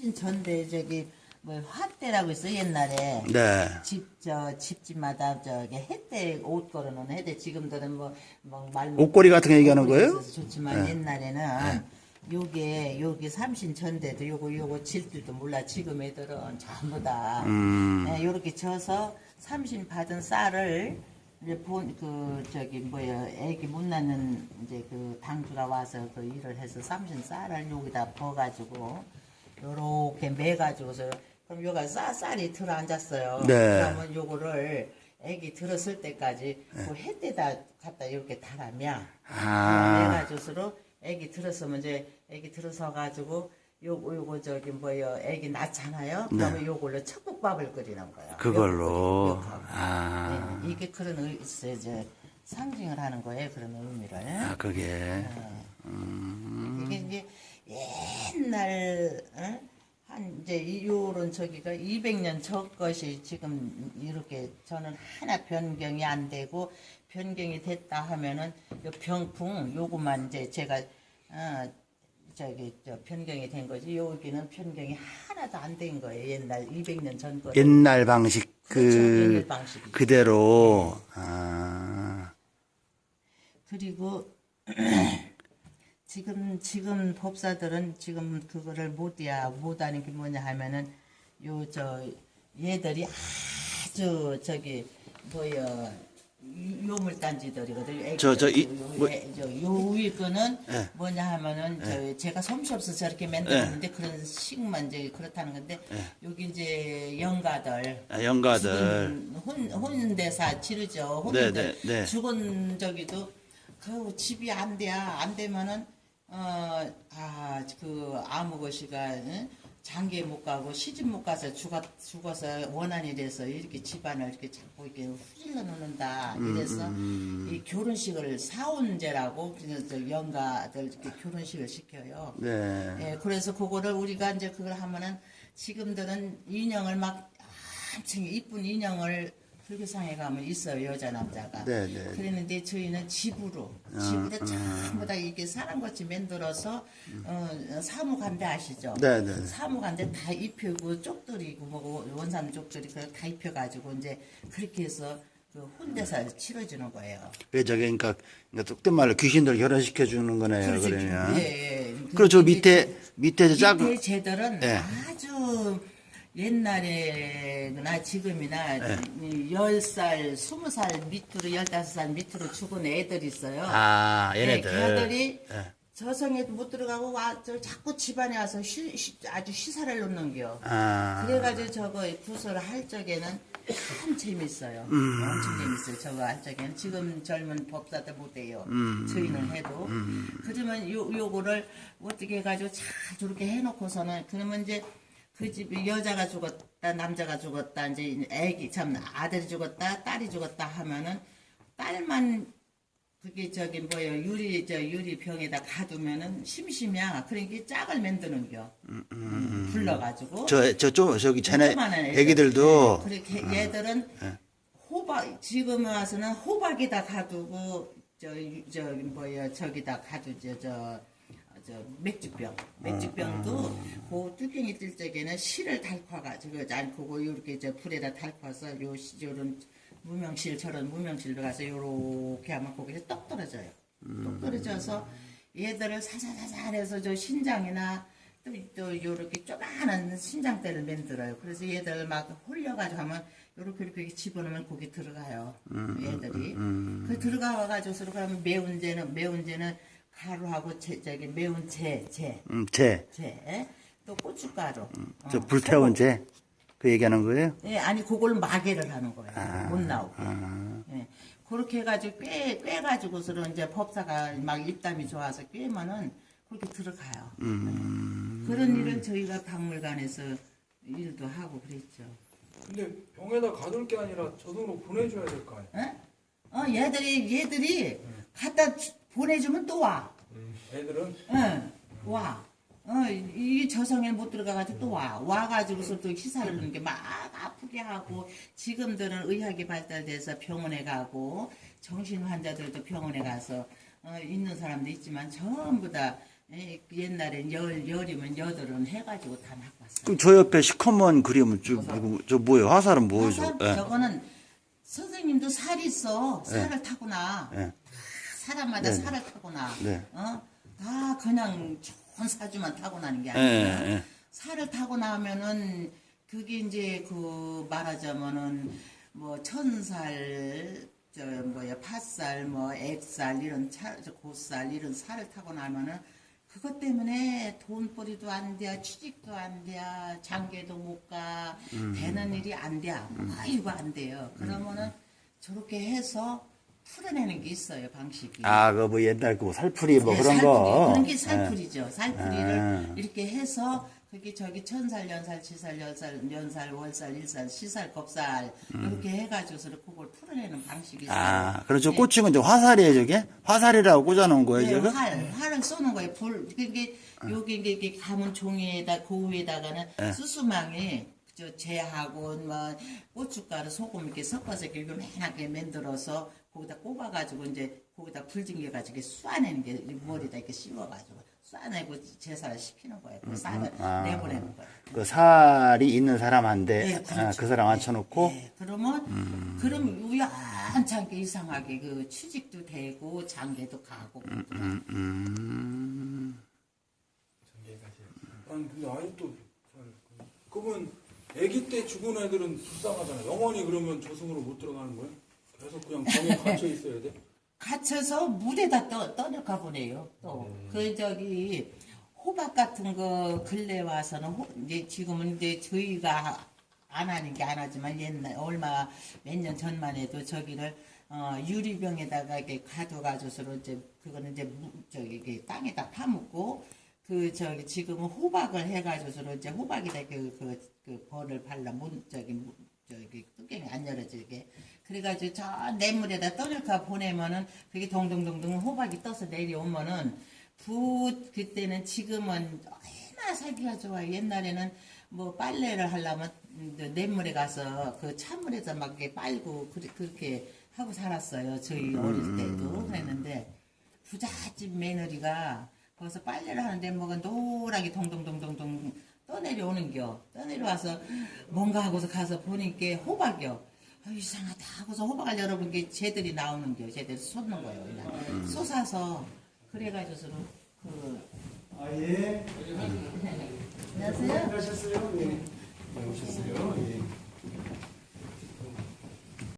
삼진 전대 저기 뭐 화대라고 있어 옛날에 네. 집저 집집마다 저기 햇대 옷 걸어놓은 햇대 지금들은 뭐뭐말 옷걸이 같은 거 얘기하는 거예요? 좋지만 네. 옛날에는 요게 요게 삼신 전대도 요거 요거 질 줄도 몰라 지금 애들은 전부 다 음. 네, 요렇게 져서 삼신 받은 쌀을 이제 본 그 저기 뭐야 애기 못 낳는 이제 그 당주가 와서 그 일을 해서 삼신 쌀을 여기다 버가지고 요렇게 매가지고서 그럼 요가 쌀 쌀이 들어 앉았어요. 네. 그러면 요거를 애기 들었을 때까지 그 햇대다 갖다 이렇게 달아면 아. 내가지고서로 애기 들었으면 이제 애기 들어서 가지고 요거 요거 저기 뭐야 애기 낳잖아요. 그러면 요걸로 척국밥을 끓이는 거예요. 네. 그걸로. 아. 네, 이게 그런 의, 이제 상징을 하는 거예요. 그런 의미를. 아, 그게. 이게 이제 옛날 어? 한 이제 이- 요런 저기가 200년 전 것이 지금 이렇게 저는 하나 변경이 안 되고 변경이 됐다 하면은 요 병풍 요거만 이제 제가 어 저기 저 변경이 된 거지 여기는 변경이 하나도 안 된 거예요 옛날 200년 전 거. 옛날 방식 그렇죠, 그 방식이죠. 그대로 아. 그리고 지금 지금 법사들은 지금 그거를 못이야 못하는 게 뭐냐 하면은 요 저 얘들이 아주 저기 뭐야 요물단지들이거든. 저, 저, 이- 뭐- 저요 위에 거는 예. 뭐냐 하면은 저 제가 솜씨 없어서 저렇게 만들었는데 그런 식만 이제 그렇다는 건데 여기 이제 영가들 아, 영가들. 혼, 혼대사 치르죠. 네, 혼인들 네, 네. 죽은 저기도 그 집이 안 돼야 안 되면은 어 아 그 아무것이가 응? 장기에 못 가고 시집 못 가서 죽어 죽어서 원한이 돼서 이렇게 집안을 이렇게 자꾸 이렇게 후질러 놓는다 음, 이래서 이 결혼식을 사원제라고 그래서 영가들 이렇게 결혼식을 시켜요. 네. 예, 그래서 그거를 우리가 이제 그걸 하면은 지금들은 인형을 막 한층 이쁜 인형을 불교상에 가면 있어요 여자 남자가. 네, 네. 그랬는데 저희는 집으로 집으로 전부 다 이게 사람같이 만들어서 어, 사무간대 아시죠? 네, 네. 사무간대 다 입히고 쪽들이고 뭐 원산 쪽들이 그다 입혀가지고 이제 그렇게 해서 그 혼대사를 치러주는 거예요. 왜 저게 그러니까, 속된 말로 귀신들 결혼시켜 주는 거네요. 그렇죠. 그러면. 예, 예. 그리고 저 근데 밑에 밑에 저 작은 밑에 제들은 예. 아주 옛날에나 지금이나 이 10살, 20살 밑으로 15살 밑으로 죽은 애들 있어요. 아, 네, 얘네들. 걔들이 예. 저성에도 못 들어가고 와, 저 자꾸 집안에 와서 쉬, 쉬- 아주 시사를 놓는겨. 아. 그래가지고 저거 구설을 할 적에는 참 재밌어요. 음. 엄청 재밌어요. 저거 할 적에는 지금 젊은 법사들 못해요. 음. 저희는 해도. 그러면 요 요거를 어떻게 해가지고 잘 저렇게 해놓고서는 그러면 이제 그 집에 여자가 죽었다 남자가 죽었다 이제 애기 참 아들이 죽었다 딸이 죽었다 하면은 딸만 그게 저기 뭐예요? 유리 저 유리 병에다 가두면은 심심이야. 그러니까 짝을 만드는겨. 음, 불러가지고. 저, 저, 저, 저기 쟤네. 애기들도 네, 그렇게 얘들은 호박 지금 와서는 호박에다 가두고 저, 유- 저 뭐야 저기다 가두죠 저, 저 맥주병 맥주병도 그 뚜껑이 뜰 적에는 실을 달궈가지고 않고 이렇게 저 불에다 달궈서 요 시- 요런 무명실 저런 무명실로 가서 요렇게 하면 거기서 떡 떨어져요 떡 떨어져서 얘들을 사사사사 해서 저 신장이나 또, 또 요렇게 조그마한 신장대를 만들어요. 그래서 얘들 막 홀려가지고 하면 요렇게 이렇게 집어넣으면 거기 들어가요. 얘들이. 그 들어가가지고서 그러면 매운제는 매운제는 가루하고 제, 저기 매운 재, 재, 음, 쟤. 재, 또 고춧가루. 저 어, 불태운 쟤. 그 얘기하는 거예요? 예, 아니 그걸 마개를 하는 거예요. 아. 못 나오게. 예. 그렇게 해가지고 꿰, 꿰가지고서는 이제 법사가 막 입담이 좋아서 꿰면은 그렇게 들어가요. 음. 그런 일은 저희가 박물관에서 일도 하고 그랬죠. 근데 병에다 가둘 게 아니라 저승으로 보내줘야 될 거 아니야? 예? 어, 얘들이, 얘들이 갖다 주- 보내주면 또 와. 애들은 응, 와. 어, 이 저성에 못 들어가가지고 또 와. 와가지고서 또 희사를 부는 게막 아프게 하고, 지금들은 의학이 발달돼서 병원에 가고, 정신 환자들도 병원에 가서, 어, 있는 사람도 있지만 전부 다 예, 옛날엔 열 열이면 여덟은 해가지고 다 낚았어요. 그럼 저 옆에 시커먼 그림은 저, 누구, 저 뭐예요? 화살은 뭐죠? 화살? 예. 저거는 선생님도 살 있어. 살을 타구나. 예. 사람마다 네네. 살을 타구나. 네. 어? 다 그냥 좋은 사주만 타고 나는 게 예, 아니라 예. 살을 타고 나면은 그게 이제 그 말하자면은 뭐 천살 저 뭐야 팥살 뭐 액살 이런 차, 저 고살 이런 살을 타고 나면은 그것 때문에 돈벌이도 안 돼, 취직도 안 돼, 장계도 못 가, 되는 일이 안 돼, 아이고 안 돼요. 그러면은 저렇게 해서 풀어내는 게 있어요 방식이. 아, 그 뭐 옛날 그 살풀이 뭐 네, 그런 살풀이. 거. 그런 게 예. 살풀이죠. 살풀이를 아. 이렇게 해서 그게 저기 천살, 연살, 치살, 연살, 연살, 월살, 일살, 시살, 겁살 이렇게 해가지고서 그걸 풀어내는 방식이 있어요. 음. 아, 네. 꽂힌 건저 화살이에요, 저게? 화살이라고 꽂아놓은 거예요, 네, 저게? 활, 활을 쏘는 거예요. 불, 그게 아. 요게 이게, 이게 가문 종이에다 그 위에다가는 네. 수수망에 저 재하고 뭐 고춧가루 소금 이렇게 섞어서 이렇게 요만하게 만들어서 거기다 꼽아가지고 이제 거기다 불징겨가지고 이렇게 쏴내는 게 머리다 이렇게 씌워가지고 쏴내고 제사를 시키는 거예요. 그 쌀을 아. 내보내는 거예요. 그 살이 있는 사람한테 네, 아, 그렇죠. 그 사람 앉혀놓고 네, 그러면 그럼 우연찮게 이상하게 그 취직도 되고 장계도 가고 음, 음. 아니 근데 아직도 잘 그- 그러면 아기 때 죽은 애들은 불쌍하잖아. 영원히 그러면 저승으로 못 들어가는 거예요? 계속 그냥 병에 갇혀 있어야 돼? 갇혀서 물에다 떠, 떠내가 보내요. 또. 그, 저기, 호박 같은 거 근래 와서는, 호- 이제 지금은 이제 저희가 안 하는 게 안 하지만 옛날, 얼마, 몇 년 전만 해도 저기를, 어, 유리병에다가 이렇게 가둬가지고서 이제, 그거는 이제, 무- 저기, 땅에다 파묻고, 그, 저기, 지금은 호박을 해가지고서 이제 호박에다 그, 그, 그 벌을 발라, 문, 저기, 문- 저기, 뚜껑이 안 열어지게. 그래가지고 저 냇물에다 떠들까 보내면은 그게 동동동동 호박이 떠서 내려오면은 붓 그때는 지금은 얼마나 살기가 좋아요. 옛날에는 뭐 빨래를 하려면 음, 냇물에 가서 그 찬물에서 막 이렇게 빨고 그렇게 하고 살았어요. 저희 어릴 때도 그랬는데 부잣집 며느리가 거기서 빨래를 하는데 뭐가 노랗게 동동동동동 떠내려오는겨. 떠내려와서 뭔가 하고서 가서 보니까 호박이요. 아, 이상하다 하고서 호박을 열어본 게 쟤들이 나오는겨. 쟤들이 쏟는 거예요. 그냥. 쏟아서 그래가지고서는 그 아, 예. 안녕하세요. 하셨어요? 예. 네, 오셨어요? 예.